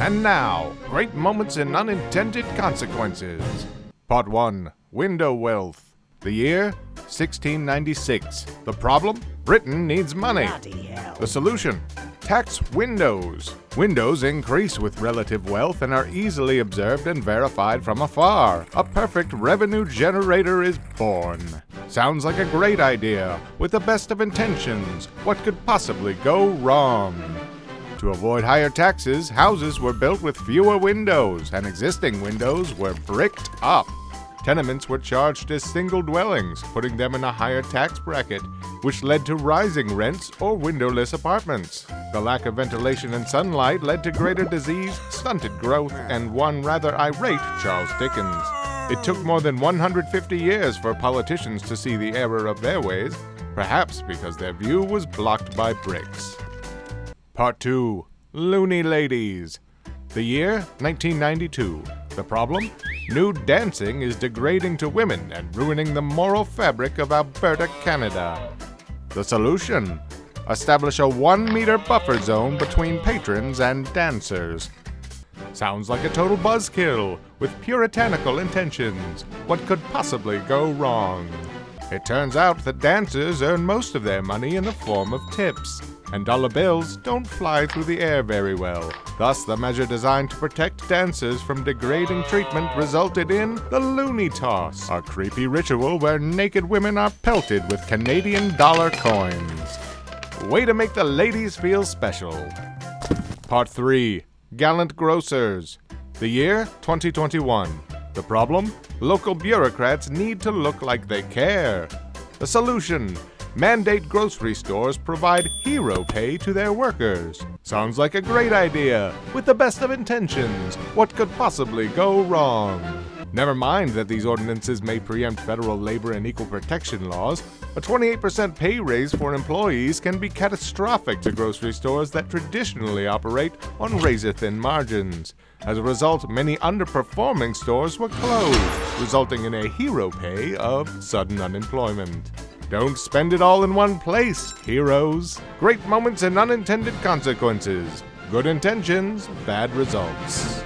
And now, great moments and unintended consequences. Part 1 Window Wealth. The year 1696. The problem? Britain needs money. The solution? Tax windows. Windows increase with relative wealth and are easily observed and verified from afar. A perfect revenue generator is born. Sounds like a great idea. With the best of intentions, what could possibly go wrong? To avoid higher taxes, houses were built with fewer windows, and existing windows were bricked up. Tenements were charged as single dwellings, putting them in a higher tax bracket, which led to rising rents or windowless apartments. The lack of ventilation and sunlight led to greater disease, stunted growth, and one rather irate Charles Dickens. It took more than 150 years for politicians to see the error of their ways, perhaps because their view was blocked by bricks. Part 2 Loonie Ladies. The year 1992. The problem? Nude dancing is degrading to women and ruining the moral fabric of Alberta, Canada. The solution? Establish a one meter buffer zone between patrons and dancers. Sounds like a total buzzkill, with puritanical intentions. What could possibly go wrong? It turns out that dancers earn most of their money in the form of tips, and dollar bills don't fly through the air very well. Thus, the measure designed to protect dancers from degrading treatment resulted in the Loonie Toss, a creepy ritual where naked women are pelted with Canadian dollar coins. Way to make the ladies feel special. Part 3 Gallant Grocers. The year 2021. The problem? Local bureaucrats need to look like they care. The solution? Mandate grocery stores provide hero pay to their workers. Sounds like a great idea. With the best of intentions, what could possibly go wrong? Never mind that these ordinances may preempt federal labor and equal protection laws, a 28% pay raise for employees can be catastrophic to grocery stores that traditionally operate on razor thin margins. As a result, many underperforming stores were closed, resulting in a hero pay of sudden unemployment. Don't spend it all in one place, heroes. Great moments and unintended consequences. Good intentions, bad results.